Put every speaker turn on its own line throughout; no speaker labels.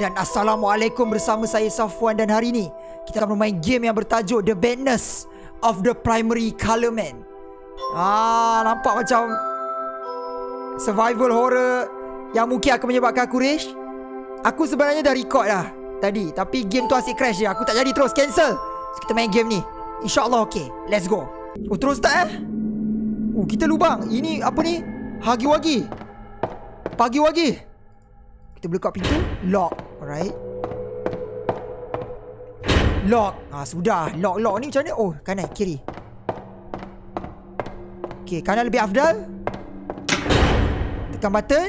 dan Assalamualaikum bersama saya Safwan dan hari ini kita akan bermain game yang bertajuk The Badness of the Primary Color Man. Ah, nampak macam survival horror yang mungkin akan menyebabkan aku rage. Aku sebenarnya dah record dah tadi tapi game tu asyik crash je. Aku tak jadi terus cancel. So, kita main game ni. InsyaAllah okey. Let's go. Oh terus tak eh? Oh kita lubang. Ini apa ni? Hagi wagi. Pagi wagi. Kita buka pintu Lock Alright. Lock. Ah sudah. Lock lock ni macam mana? Oh kanan kiri. Okay kanan lebih afdal. Tekan button.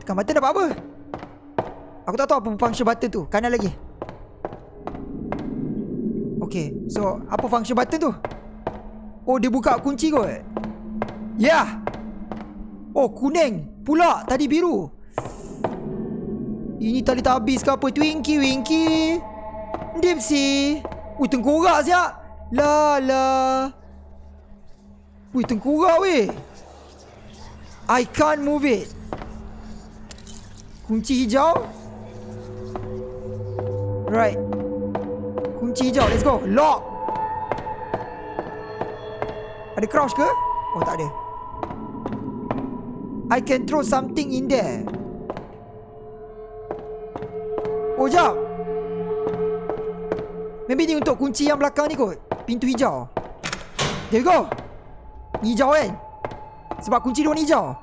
Tekan button dapat apa? Aku tak tahu apa function button tu. Kanan lagi. Okay So apa function button tu? Oh dia buka kunci kot. Yeah. Oh kuning. Pula tadi biru ini tali tak habis ke apa? Twinkie Winky Dipsy Ui tengkorak siap La la. Ui tengkorak weh. I can't move it. Kunci hijau. Right. Kunci hijau. Let's go. Lock. Ada crouch ke? Oh tak ada. I can throw something in there Oh jap. Maybe ni untuk kunci yang belakang ni kot. Pintu hijau. There go. Ni hijau kan? Sebab kunci dia warna hijau.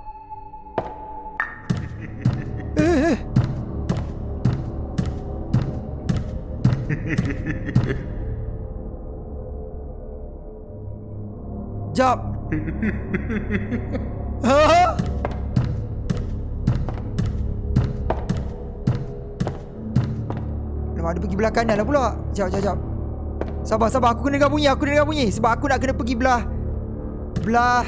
Eh eh. Jap Alamak, dia pergi belah kanan lah pula. Sekejap, sekejap, sekejap. Sabar, sabar. Aku kena dengar bunyi. Aku kena dengar bunyi. Sebab aku nak kena pergi belah... Belah...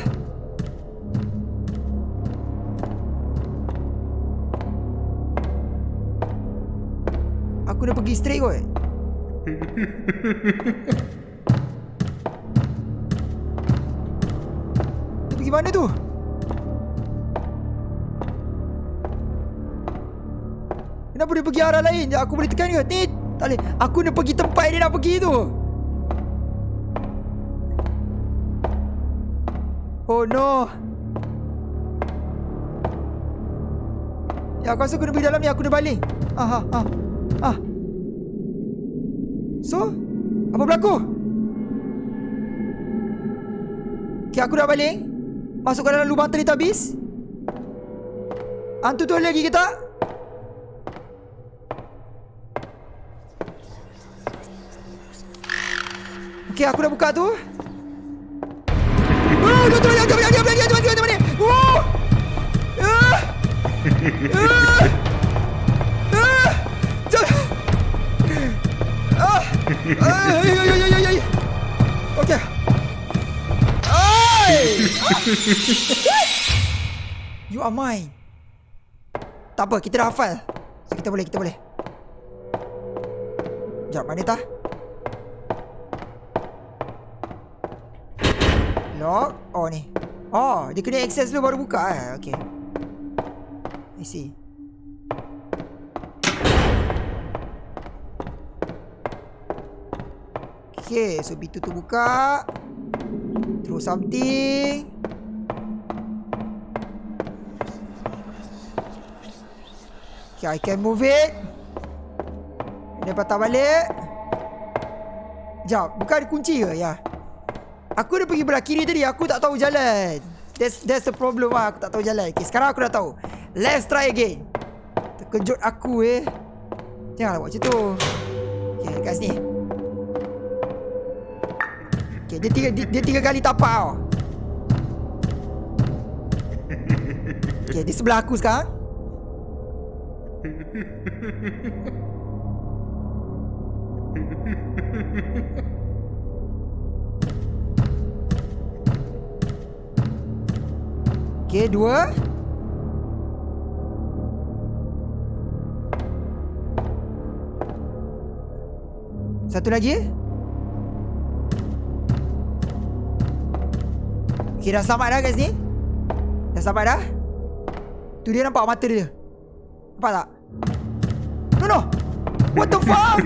Aku dah pergi straight kot. Dia pergi mana tu? Kenapa dia pergi arah lain? Aku boleh tekan ke? Ni tak boleh. Aku nak pergi tempat dia nak pergi tu. Oh no. Ya aku rasa aku nak pergi dalam ni. Aku nak balik. Ah, ah, ah. ah. So, apa berlaku? Okay, aku dah balik. Masuk ke dalam lubang tadi habis. Hantu tu lagi ke tak? Okey, aku dah buka tu. Oh, tu yang tu yang tu yang tu yang tu mana? Oh! Ah! Ah! Ah! Ah! You are mine. Tak apa, kita dah hafal. So, kita boleh, kita boleh. Sekejap, mana tah? Lock? Oh ni. Oh dia kena access dulu baru buka eh? Okay. I see. Okay so pintu tu buka. Throw something. Okay I can move it. Dia patah balik. Sekejap Bukan kunci ke? Ya Aku dah pergi belah kiri tadi Aku tak tahu jalan. That's that's the problem lah Aku tak tahu jalan. Okay, Sekarang aku dah tahu. Let's try again. Terkejut aku eh. Janganlah buat macam tu. Okay kat sini Okay dia tiga, dia, dia tiga kali tapak tau. Okay di sebelah aku sekarang Okey, dua. Satu lagi. Okey, dah selamat dah guys ni. Dah selamat dah. Tu dia nampak mata dia. Nampak tak? No, no What the fuck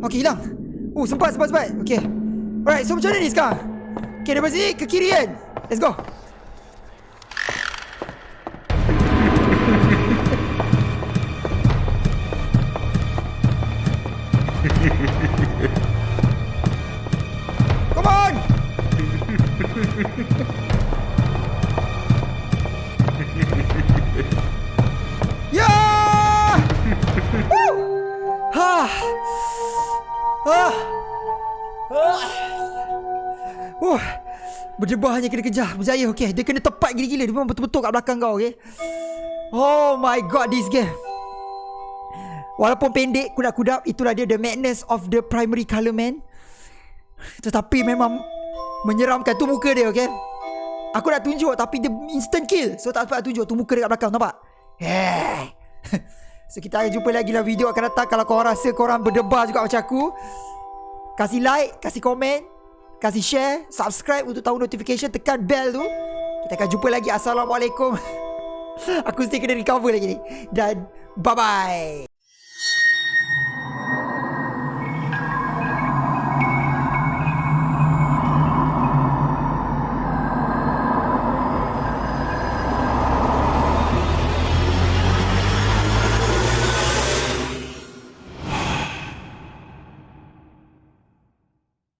Okay hilang Oh sempat sempat sempat. Okay. Alright so macam mana ni sekarang? Okay daripada sini ke kiri kan? Let's go. Come on! Yeah! Woo Ha Ha Uh, berdebar hanya kena kejar Berjaya okay Dia kena tepat gila-gila Dia memang betul-betul kat belakang kau okay Oh my god this game. Walaupun pendek Kudap-kudap Itulah dia The madness of the primary colour man. Tetapi memang Menyeramkan Tu muka dia okay Aku nak tunjuk Tapi dia instant kill. So tak sempat tunjuk Tu muka dia kat belakang Nampak? Hey So kita akan jumpa lagi lah video. Akan datang Kalau korang rasa korang berdebar juga macam aku. Kasih like Kasih komen Kasih share Subscribe untuk tahu notification Tekan bell tu. Kita akan jumpa lagi. Assalamualaikum. Aku mesti kena recover lagi ni. Dan Bye bye